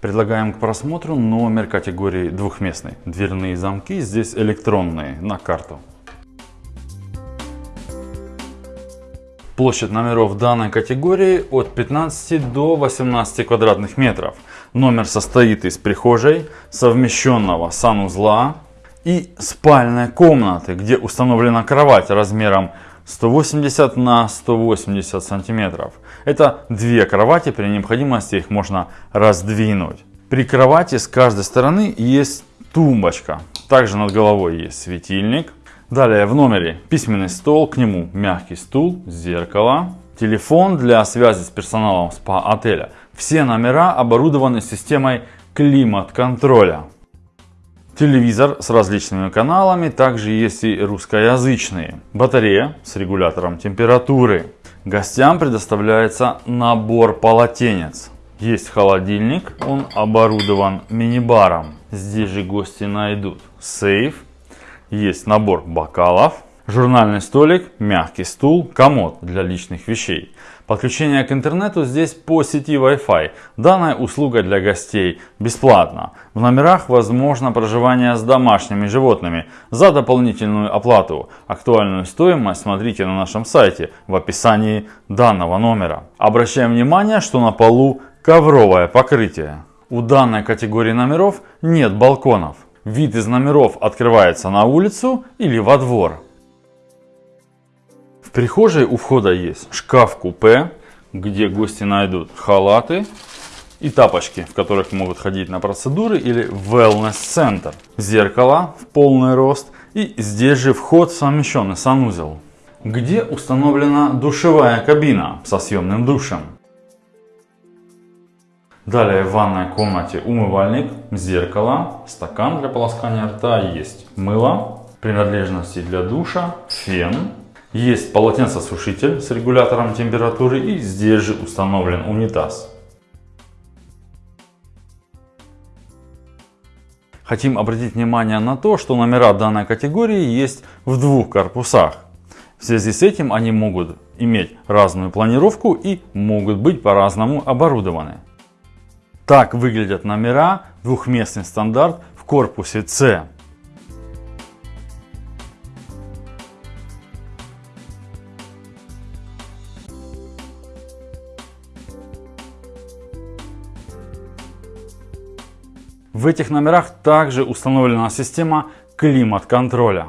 Предлагаем к просмотру номер категории двухместный. Дверные замки здесь электронные на карту. Площадь номеров данной категории от 15 до 18 квадратных метров. Номер состоит из прихожей, совмещенного санузла и спальной комнаты, где установлена кровать размером 180 на 180 сантиметров. Это две кровати, при необходимости их можно раздвинуть. При кровати с каждой стороны есть тумбочка. Также над головой есть светильник. Далее в номере письменный стол, к нему мягкий стул, зеркало, телефон для связи с персоналом спа-отеля. Все номера оборудованы системой климат-контроля. Телевизор с различными каналами, также есть и русскоязычные. Батарея с регулятором температуры. Гостям предоставляется набор полотенец. Есть холодильник, он оборудован мини-баром. Здесь же гости найдут сейф, есть набор бокалов, журнальный столик, мягкий стул, комод для личных вещей. Подключение к интернету здесь по сети Wi-Fi. Данная услуга для гостей бесплатна. В номерах возможно проживание с домашними животными за дополнительную оплату. Актуальную стоимость смотрите на нашем сайте в описании данного номера. Обращаем внимание, что на полу ковровое покрытие. У данной категории номеров нет балконов. Вид из номеров открывается на улицу или во двор. В прихожей у входа есть шкаф-купе, где гости найдут халаты и тапочки, в которых могут ходить на процедуры или wellness-центр. Зеркало в полный рост и здесь же вход совмещенный санузел, где установлена душевая кабина со съемным душем. Далее в ванной комнате умывальник, зеркало, стакан для полоскания рта, есть мыло, принадлежности для душа, фен, есть полотенцесушитель с регулятором температуры и здесь же установлен унитаз. Хотим обратить внимание на то, что номера данной категории есть в двух корпусах. В связи с этим они могут иметь разную планировку и могут быть по-разному оборудованы. Так выглядят номера двухместный стандарт в корпусе С. В этих номерах также установлена система климат-контроля.